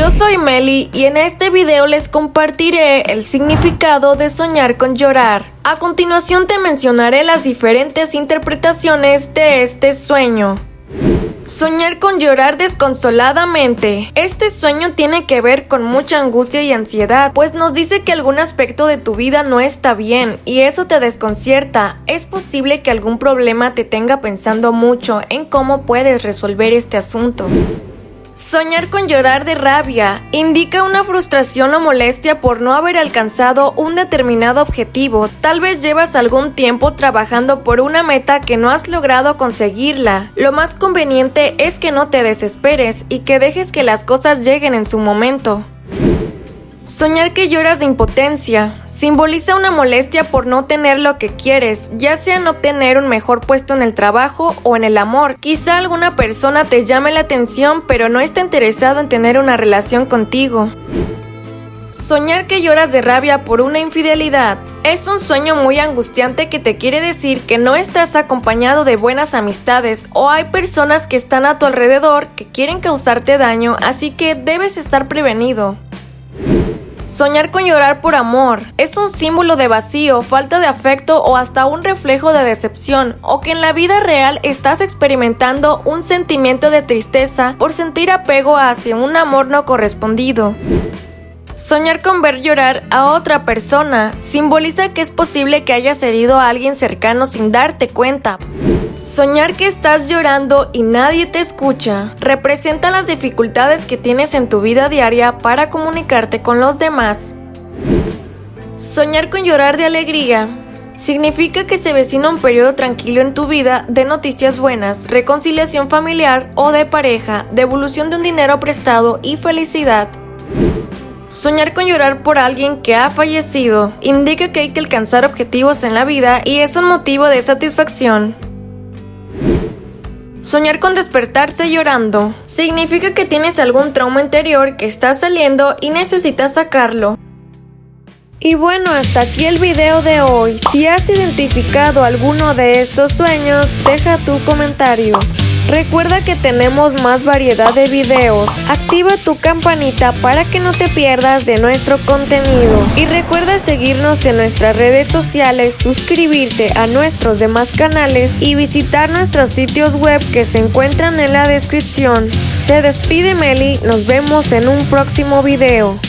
yo soy Meli y en este video les compartiré el significado de soñar con llorar. A continuación te mencionaré las diferentes interpretaciones de este sueño. Soñar con llorar desconsoladamente. Este sueño tiene que ver con mucha angustia y ansiedad, pues nos dice que algún aspecto de tu vida no está bien y eso te desconcierta. Es posible que algún problema te tenga pensando mucho en cómo puedes resolver este asunto. Soñar con llorar de rabia indica una frustración o molestia por no haber alcanzado un determinado objetivo. Tal vez llevas algún tiempo trabajando por una meta que no has logrado conseguirla. Lo más conveniente es que no te desesperes y que dejes que las cosas lleguen en su momento. Soñar que lloras de impotencia simboliza una molestia por no tener lo que quieres, ya sea en obtener un mejor puesto en el trabajo o en el amor. Quizá alguna persona te llame la atención pero no está interesado en tener una relación contigo. Soñar que lloras de rabia por una infidelidad es un sueño muy angustiante que te quiere decir que no estás acompañado de buenas amistades o hay personas que están a tu alrededor que quieren causarte daño, así que debes estar prevenido. Soñar con llorar por amor es un símbolo de vacío, falta de afecto o hasta un reflejo de decepción, o que en la vida real estás experimentando un sentimiento de tristeza por sentir apego hacia un amor no correspondido. Soñar con ver llorar a otra persona simboliza que es posible que hayas herido a alguien cercano sin darte cuenta. Soñar que estás llorando y nadie te escucha representa las dificultades que tienes en tu vida diaria para comunicarte con los demás. Soñar con llorar de alegría significa que se vecina un periodo tranquilo en tu vida de noticias buenas, reconciliación familiar o de pareja, devolución de un dinero prestado y felicidad. Soñar con llorar por alguien que ha fallecido indica que hay que alcanzar objetivos en la vida y es un motivo de satisfacción. Soñar con despertarse llorando significa que tienes algún trauma interior que está saliendo y necesitas sacarlo. Y bueno, hasta aquí el video de hoy. Si has identificado alguno de estos sueños, deja tu comentario. Recuerda que tenemos más variedad de videos. Activa tu campanita para que no te pierdas de nuestro contenido. Y recuerda seguirnos en nuestras redes sociales, suscribirte a nuestros demás canales y visitar nuestros sitios web que se encuentran en la descripción. Se despide Meli, nos vemos en un próximo video.